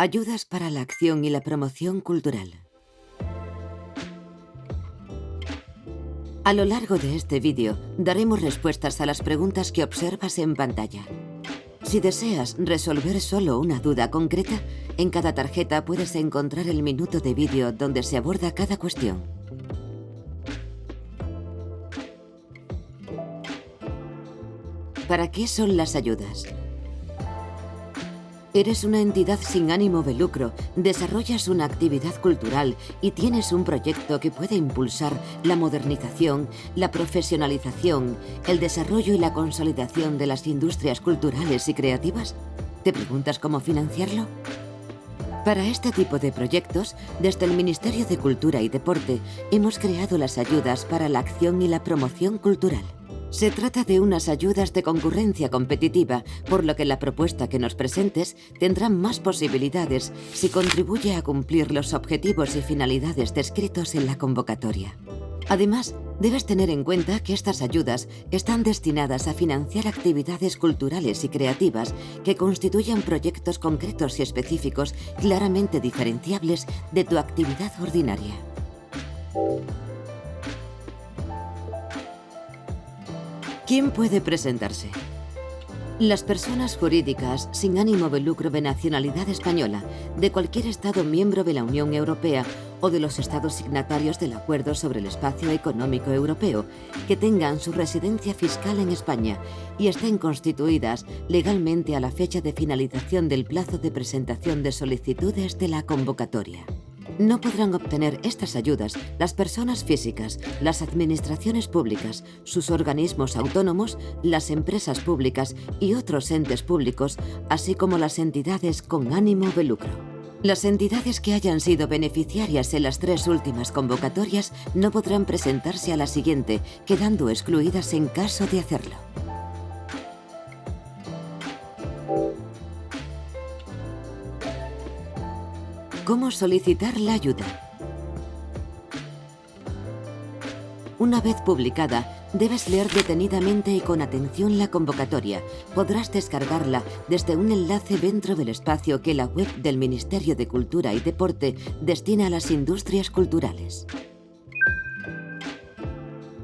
Ayudas para la acción y la promoción cultural. A lo largo de este vídeo daremos respuestas a las preguntas que observas en pantalla. Si deseas resolver solo una duda concreta, en cada tarjeta puedes encontrar el minuto de vídeo donde se aborda cada cuestión. ¿Para qué son las ayudas? Eres una entidad sin ánimo de lucro, desarrollas una actividad cultural y tienes un proyecto que puede impulsar la modernización, la profesionalización, el desarrollo y la consolidación de las industrias culturales y creativas. ¿Te preguntas cómo financiarlo? Para este tipo de proyectos, desde el Ministerio de Cultura y Deporte, hemos creado las ayudas para la acción y la promoción cultural. Se trata de unas ayudas de concurrencia competitiva, por lo que la propuesta que nos presentes tendrá más posibilidades si contribuye a cumplir los objetivos y finalidades descritos en la convocatoria. Además, debes tener en cuenta que estas ayudas están destinadas a financiar actividades culturales y creativas que constituyan proyectos concretos y específicos claramente diferenciables de tu actividad ordinaria. ¿Quién puede presentarse? Las personas jurídicas sin ánimo de lucro de nacionalidad española, de cualquier Estado miembro de la Unión Europea o de los Estados signatarios del Acuerdo sobre el Espacio Económico Europeo, que tengan su residencia fiscal en España y estén constituidas legalmente a la fecha de finalización del plazo de presentación de solicitudes de la convocatoria. No podrán obtener estas ayudas las personas físicas, las administraciones públicas, sus organismos autónomos, las empresas públicas y otros entes públicos, así como las entidades con ánimo de lucro. Las entidades que hayan sido beneficiarias en las tres últimas convocatorias no podrán presentarse a la siguiente, quedando excluidas en caso de hacerlo. ¿Cómo solicitar la ayuda? Una vez publicada, debes leer detenidamente y con atención la convocatoria. Podrás descargarla desde un enlace dentro del espacio que la web del Ministerio de Cultura y Deporte destina a las industrias culturales.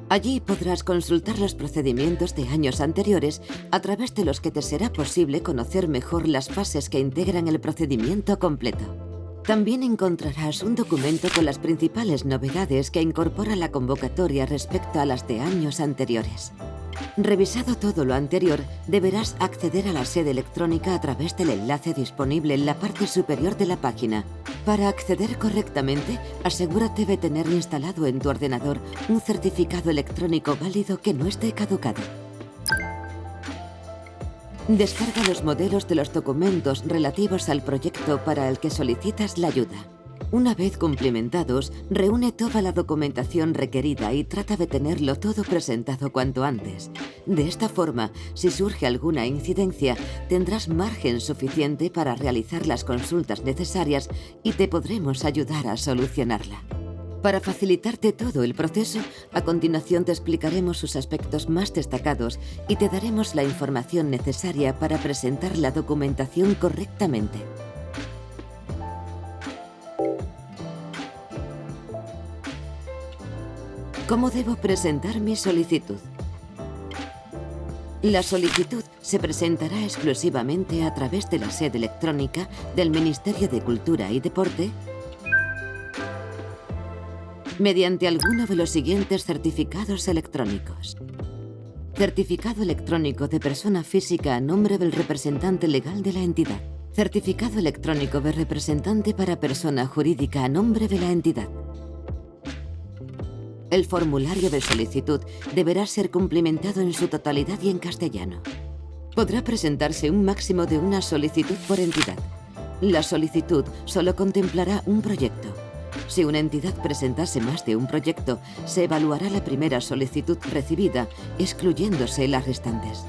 Allí podrás consultar los procedimientos de años anteriores a través de los que te será posible conocer mejor las fases que integran el procedimiento completo. También encontrarás un documento con las principales novedades que incorpora la convocatoria respecto a las de años anteriores. Revisado todo lo anterior, deberás acceder a la sede electrónica a través del enlace disponible en la parte superior de la página. Para acceder correctamente, asegúrate de tener instalado en tu ordenador un certificado electrónico válido que no esté caducado. Descarga los modelos de los documentos relativos al proyecto para el que solicitas la ayuda. Una vez cumplimentados, reúne toda la documentación requerida y trata de tenerlo todo presentado cuanto antes. De esta forma, si surge alguna incidencia, tendrás margen suficiente para realizar las consultas necesarias y te podremos ayudar a solucionarla. Para facilitarte todo el proceso, a continuación te explicaremos sus aspectos más destacados y te daremos la información necesaria para presentar la documentación correctamente. ¿Cómo debo presentar mi solicitud? La solicitud se presentará exclusivamente a través de la sede electrónica del Ministerio de Cultura y Deporte mediante alguno de los siguientes certificados electrónicos. Certificado electrónico de persona física a nombre del representante legal de la entidad. Certificado electrónico de representante para persona jurídica a nombre de la entidad. El formulario de solicitud deberá ser cumplimentado en su totalidad y en castellano. Podrá presentarse un máximo de una solicitud por entidad. La solicitud solo contemplará un proyecto. Si una entidad presentase más de un proyecto, se evaluará la primera solicitud recibida, excluyéndose las restantes.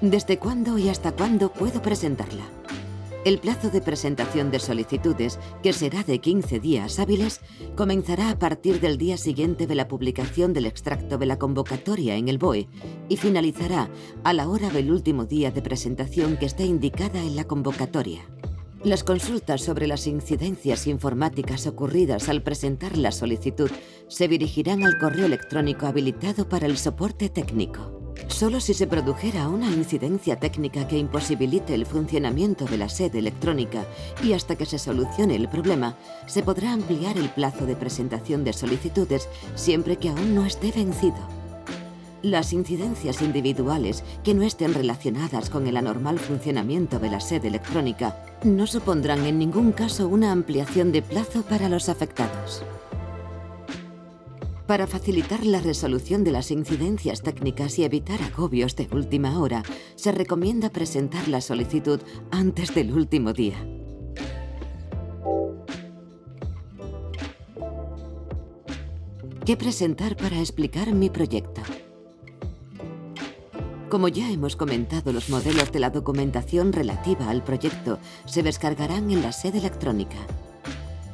¿Desde cuándo y hasta cuándo puedo presentarla? El plazo de presentación de solicitudes, que será de 15 días hábiles, comenzará a partir del día siguiente de la publicación del extracto de la convocatoria en el BOE y finalizará a la hora del último día de presentación que está indicada en la convocatoria. Las consultas sobre las incidencias informáticas ocurridas al presentar la solicitud se dirigirán al correo electrónico habilitado para el soporte técnico. Solo si se produjera una incidencia técnica que imposibilite el funcionamiento de la sede electrónica y hasta que se solucione el problema, se podrá ampliar el plazo de presentación de solicitudes siempre que aún no esté vencido. Las incidencias individuales que no estén relacionadas con el anormal funcionamiento de la sede electrónica no supondrán en ningún caso una ampliación de plazo para los afectados. Para facilitar la resolución de las incidencias técnicas y evitar agobios de última hora, se recomienda presentar la solicitud antes del último día. ¿Qué presentar para explicar mi proyecto? Como ya hemos comentado, los modelos de la documentación relativa al proyecto se descargarán en la sede electrónica.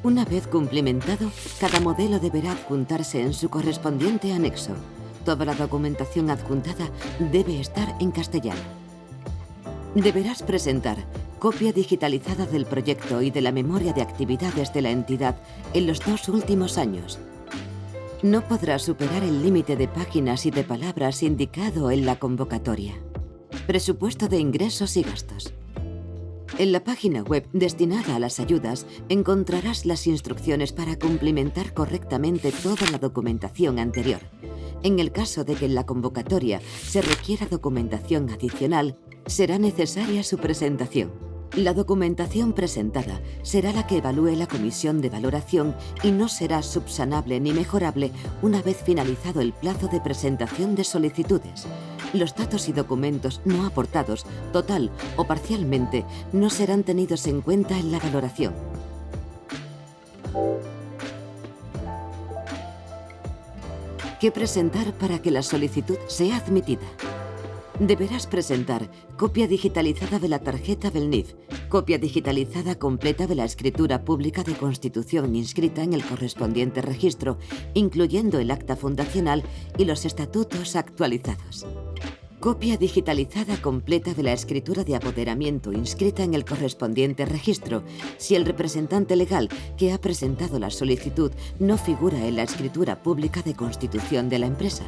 Una vez cumplimentado, cada modelo deberá adjuntarse en su correspondiente anexo. Toda la documentación adjuntada debe estar en castellano. Deberás presentar copia digitalizada del proyecto y de la memoria de actividades de la entidad en los dos últimos años. No podrás superar el límite de páginas y de palabras indicado en la convocatoria. Presupuesto de ingresos y gastos. En la página web destinada a las ayudas encontrarás las instrucciones para cumplimentar correctamente toda la documentación anterior. En el caso de que en la convocatoria se requiera documentación adicional, será necesaria su presentación. La documentación presentada será la que evalúe la comisión de valoración y no será subsanable ni mejorable una vez finalizado el plazo de presentación de solicitudes los datos y documentos no aportados, total o parcialmente, no serán tenidos en cuenta en la valoración. ¿Qué presentar para que la solicitud sea admitida? Deberás presentar copia digitalizada de la tarjeta del NIF, copia digitalizada completa de la escritura pública de constitución inscrita en el correspondiente registro, incluyendo el acta fundacional y los estatutos actualizados. Copia digitalizada completa de la escritura de apoderamiento inscrita en el correspondiente registro si el representante legal que ha presentado la solicitud no figura en la escritura pública de constitución de la empresa.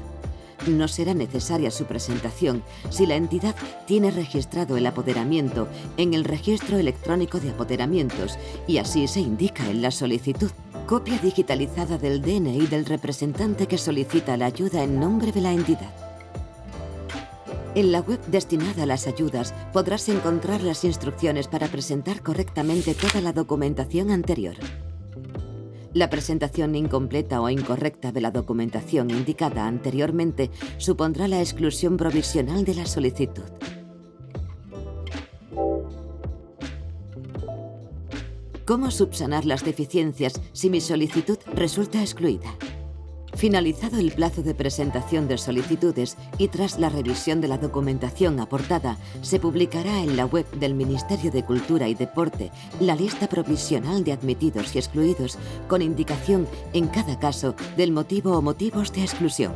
No será necesaria su presentación si la entidad tiene registrado el apoderamiento en el registro electrónico de apoderamientos y así se indica en la solicitud. Copia digitalizada del DNI del representante que solicita la ayuda en nombre de la entidad. En la web destinada a las ayudas podrás encontrar las instrucciones para presentar correctamente toda la documentación anterior. La presentación incompleta o incorrecta de la documentación indicada anteriormente supondrá la exclusión provisional de la solicitud. ¿Cómo subsanar las deficiencias si mi solicitud resulta excluida? Finalizado el plazo de presentación de solicitudes y tras la revisión de la documentación aportada, se publicará en la web del Ministerio de Cultura y Deporte la lista provisional de admitidos y excluidos con indicación en cada caso del motivo o motivos de exclusión.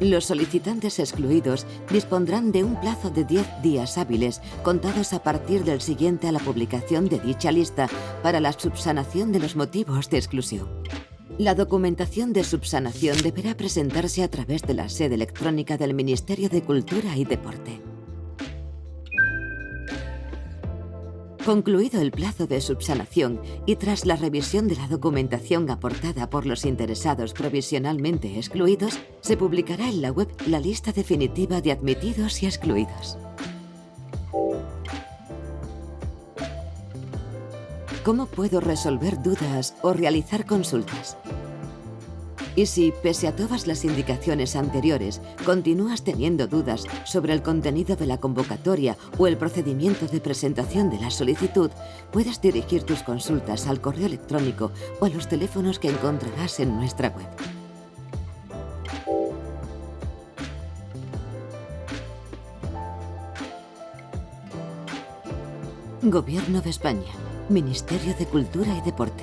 Los solicitantes excluidos dispondrán de un plazo de 10 días hábiles contados a partir del siguiente a la publicación de dicha lista para la subsanación de los motivos de exclusión. La documentación de subsanación deberá presentarse a través de la sede electrónica del Ministerio de Cultura y Deporte. Concluido el plazo de subsanación y tras la revisión de la documentación aportada por los interesados provisionalmente excluidos, se publicará en la web la lista definitiva de admitidos y excluidos. ¿Cómo puedo resolver dudas o realizar consultas? Y si, pese a todas las indicaciones anteriores, continúas teniendo dudas sobre el contenido de la convocatoria o el procedimiento de presentación de la solicitud, puedes dirigir tus consultas al correo electrónico o a los teléfonos que encontrarás en nuestra web. Gobierno de España. Ministerio de Cultura y Deporte.